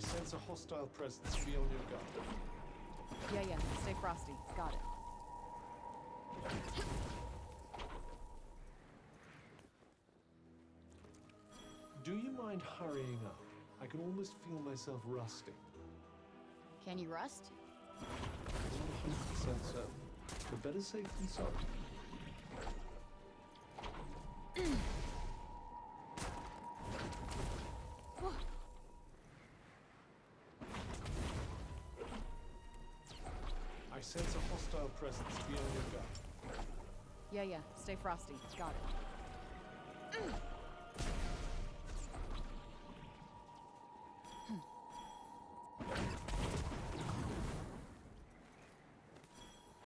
sense a hostile presence. Be on your guard. Yeah, yeah. Stay frosty. Got it. Do you mind hurrying up? I can almost feel myself rusting. Can you rust? I'm 100% certain. But better safe than sorry. I sense a hostile presence. Be on your guard. Yeah, yeah. Stay frosty. Got it.